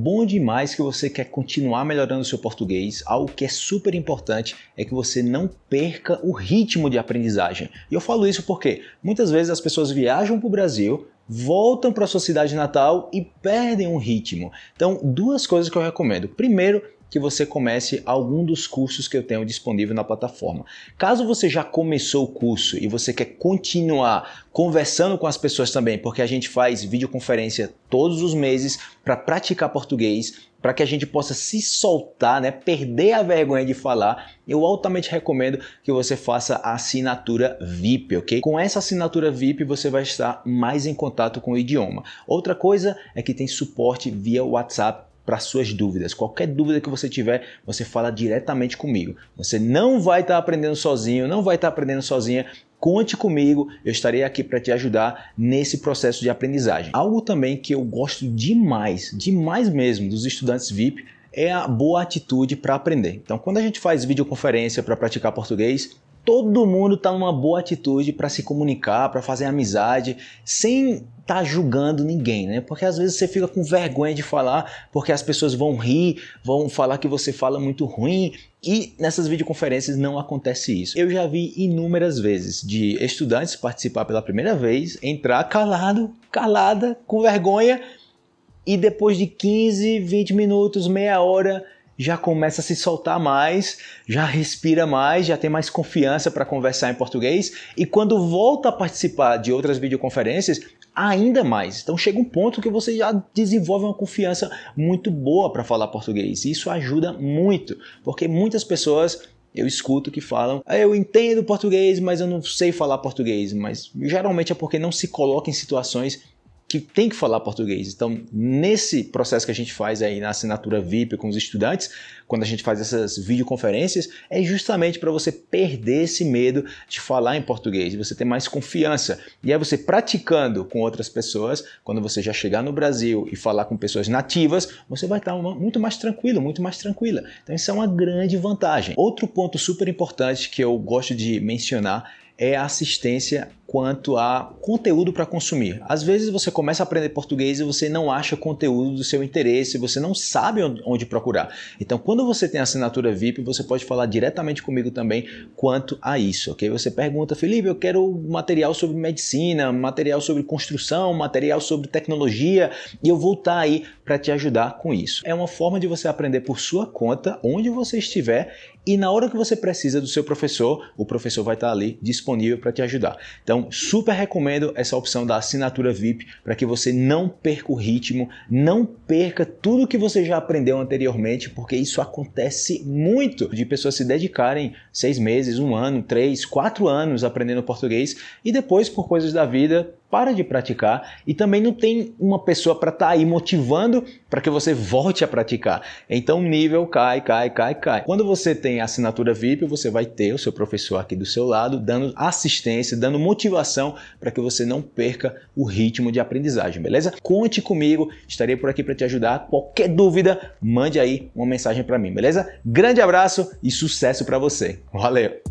bom demais que você quer continuar melhorando o seu português, algo que é super importante é que você não perca o ritmo de aprendizagem. E eu falo isso porque muitas vezes as pessoas viajam para o Brasil, voltam para sua cidade natal e perdem um ritmo. Então, duas coisas que eu recomendo. Primeiro, que você comece algum dos cursos que eu tenho disponível na plataforma. Caso você já começou o curso e você quer continuar conversando com as pessoas também, porque a gente faz videoconferência todos os meses para praticar português, para que a gente possa se soltar, né, perder a vergonha de falar, eu altamente recomendo que você faça a assinatura VIP, ok? Com essa assinatura VIP você vai estar mais em contato com o idioma. Outra coisa é que tem suporte via WhatsApp para suas dúvidas. Qualquer dúvida que você tiver, você fala diretamente comigo. Você não vai estar tá aprendendo sozinho, não vai estar tá aprendendo sozinha. Conte comigo, eu estarei aqui para te ajudar nesse processo de aprendizagem. Algo também que eu gosto demais, demais mesmo, dos estudantes VIP é a boa atitude para aprender. Então, quando a gente faz videoconferência para praticar português, todo mundo está numa boa atitude para se comunicar, para fazer amizade, sem estar tá julgando ninguém, né? Porque às vezes você fica com vergonha de falar, porque as pessoas vão rir, vão falar que você fala muito ruim, e nessas videoconferências não acontece isso. Eu já vi inúmeras vezes de estudantes participar pela primeira vez, entrar calado, calada, com vergonha, e depois de 15, 20 minutos, meia hora, já começa a se soltar mais, já respira mais, já tem mais confiança para conversar em português e quando volta a participar de outras videoconferências, ainda mais. Então chega um ponto que você já desenvolve uma confiança muito boa para falar português. E isso ajuda muito, porque muitas pessoas eu escuto que falam, ah, eu entendo português, mas eu não sei falar português. Mas geralmente é porque não se coloca em situações que tem que falar português. Então, nesse processo que a gente faz aí na assinatura VIP com os estudantes, quando a gente faz essas videoconferências, é justamente para você perder esse medo de falar em português, você ter mais confiança. E aí você praticando com outras pessoas, quando você já chegar no Brasil e falar com pessoas nativas, você vai estar muito mais tranquilo, muito mais tranquila. Então, isso é uma grande vantagem. Outro ponto super importante que eu gosto de mencionar é a assistência quanto a conteúdo para consumir. Às vezes você começa a aprender português e você não acha conteúdo do seu interesse, você não sabe onde procurar. Então, quando você tem assinatura VIP, você pode falar diretamente comigo também quanto a isso, ok? Você pergunta, Felipe, eu quero material sobre medicina, material sobre construção, material sobre tecnologia, e eu vou estar tá aí para te ajudar com isso. É uma forma de você aprender por sua conta, onde você estiver, e na hora que você precisa do seu professor, o professor vai estar tá ali disponível para te ajudar. Então, super recomendo essa opção da assinatura VIP para que você não perca o ritmo, não perca tudo que você já aprendeu anteriormente, porque isso acontece muito de pessoas se dedicarem seis meses, um ano, três, quatro anos aprendendo português e depois, por coisas da vida, para de praticar e também não tem uma pessoa para estar tá aí motivando para que você volte a praticar. Então o nível cai, cai, cai, cai. Quando você tem assinatura VIP, você vai ter o seu professor aqui do seu lado, dando assistência, dando motivação para que você não perca o ritmo de aprendizagem, beleza? Conte comigo, estarei por aqui para te ajudar. Qualquer dúvida, mande aí uma mensagem para mim, beleza? Grande abraço e sucesso para você. Valeu!